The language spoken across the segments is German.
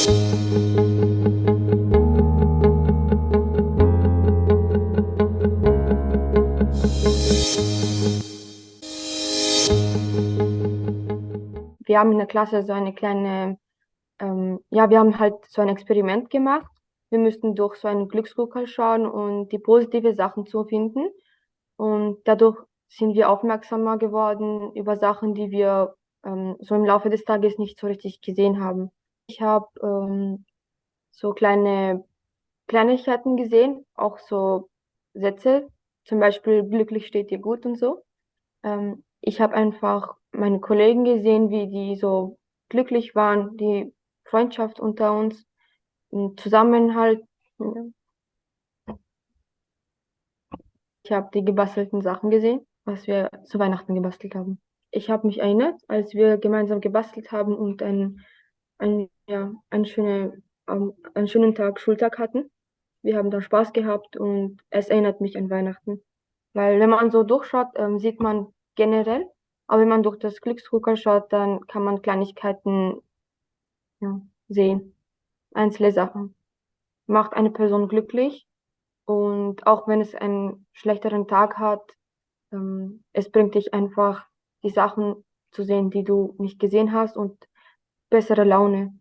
Wir haben in der Klasse so eine kleine, ähm, ja, wir haben halt so ein Experiment gemacht. Wir müssten durch so einen Glücksgucker schauen und die positive Sachen zu finden. Und dadurch sind wir aufmerksamer geworden über Sachen, die wir ähm, so im Laufe des Tages nicht so richtig gesehen haben. Ich habe ähm, so kleine Kleinigkeiten gesehen, auch so Sätze, zum Beispiel glücklich steht dir gut und so. Ähm, ich habe einfach meine Kollegen gesehen, wie die so glücklich waren, die Freundschaft unter uns, Zusammenhalt. Ich habe die gebastelten Sachen gesehen, was wir zu Weihnachten gebastelt haben. Ich habe mich erinnert, als wir gemeinsam gebastelt haben und einen, einen, ja, einen, schöne, ähm, einen schönen Tag, Schultag hatten. Wir haben da Spaß gehabt und es erinnert mich an Weihnachten. Weil wenn man so durchschaut, ähm, sieht man generell, aber wenn man durch das Glücksdrucker schaut, dann kann man Kleinigkeiten ja, sehen. Einzelne Sachen. Macht eine Person glücklich und auch wenn es einen schlechteren Tag hat, ähm, es bringt dich einfach die Sachen zu sehen, die du nicht gesehen hast und bessere Laune.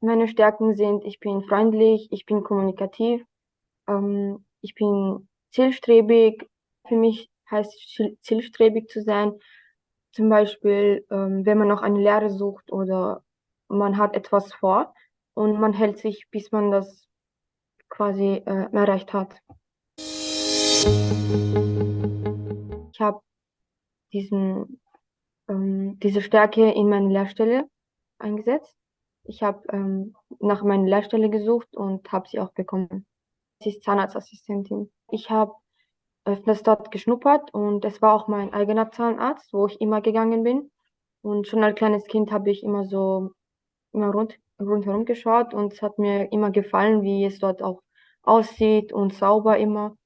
Meine Stärken sind, ich bin freundlich, ich bin kommunikativ, ähm, ich bin zielstrebig. Für mich heißt zielstrebig zu sein, zum Beispiel, ähm, wenn man noch eine Lehre sucht oder man hat etwas vor und man hält sich, bis man das quasi äh, erreicht hat. Ich habe diesen, ähm, diese Stärke in meine Lehrstelle eingesetzt. Ich habe ähm, nach meiner Lehrstelle gesucht und habe sie auch bekommen. Sie ist Zahnarztassistentin. Ich habe öfters dort geschnuppert und es war auch mein eigener Zahnarzt, wo ich immer gegangen bin. Und schon als kleines Kind habe ich immer so immer rund, rundherum geschaut und es hat mir immer gefallen, wie es dort auch aussieht und sauber immer.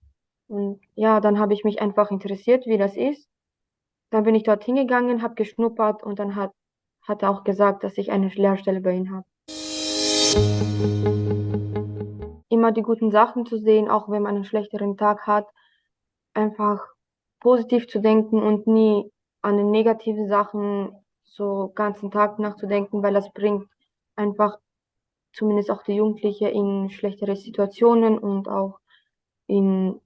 Und ja, dann habe ich mich einfach interessiert, wie das ist. Dann bin ich dort hingegangen, habe geschnuppert und dann hat, hat er auch gesagt, dass ich eine Lehrstelle bei ihm habe. Immer die guten Sachen zu sehen, auch wenn man einen schlechteren Tag hat, einfach positiv zu denken und nie an den negativen Sachen so ganzen Tag nachzudenken, weil das bringt einfach zumindest auch die Jugendliche in schlechtere Situationen und auch in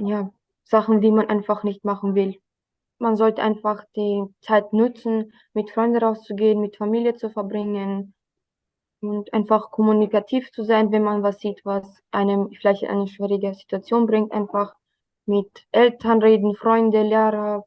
ja, Sachen, die man einfach nicht machen will. Man sollte einfach die Zeit nutzen, mit Freunden rauszugehen, mit Familie zu verbringen und einfach kommunikativ zu sein, wenn man was sieht, was einem vielleicht in eine schwierige Situation bringt, einfach mit Eltern reden, Freunde, Lehrer,